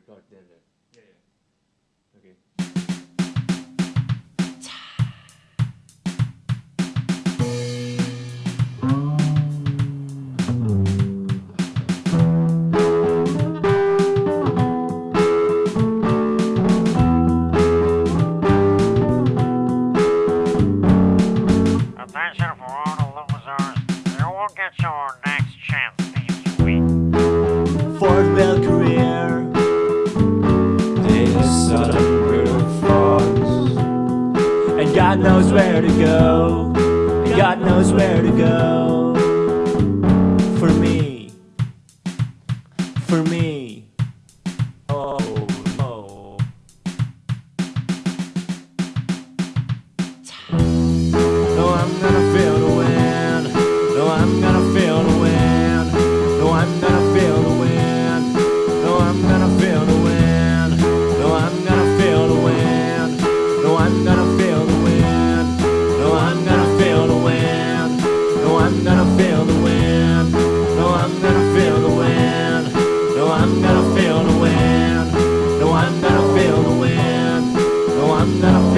start there. there. Yeah, yeah. Okay. Attention for all the losers. You will get your next God knows where to go. God knows where to go. For me. For me. Oh, oh. No, I'm gonna feel the wind. No, I'm gonna feel unknown.